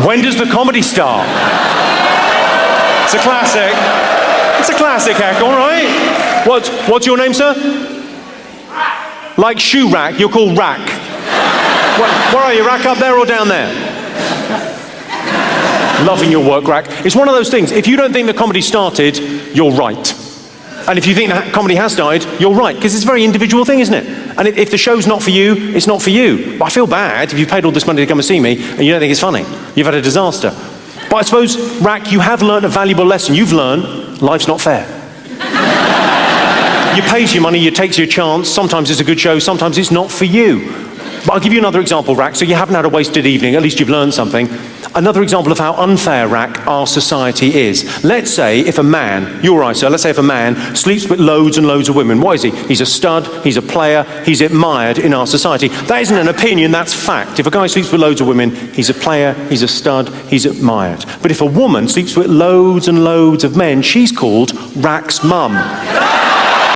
When does the comedy start? It's a classic. It's a classic, Heck, all right? What, what's your name, sir? Like shoe rack, you're called Rack. Where are you, Rack? Up there or down there? Loving your work, Rack. It's one of those things. If you don't think the comedy started, you're right. And if you think that comedy has died, you're right, because it's a very individual thing, isn't it? And if the show's not for you, it's not for you. But I feel bad if you've paid all this money to come and see me and you don't think it's funny. You've had a disaster. But I suppose, Rack, you have learned a valuable lesson. You've learned life's not fair. you pays your money, you takes your chance. Sometimes it's a good show, sometimes it's not for you. But I'll give you another example, Rack, so you haven't had a wasted evening, at least you've learned something. Another example of how unfair, Rack, our society is. Let's say if a man, you're right, sir, let's say if a man sleeps with loads and loads of women, what is he? He's a stud, he's a player, he's admired in our society. That isn't an opinion, that's fact. If a guy sleeps with loads of women, he's a player, he's a stud, he's admired. But if a woman sleeps with loads and loads of men, she's called Rack's mum.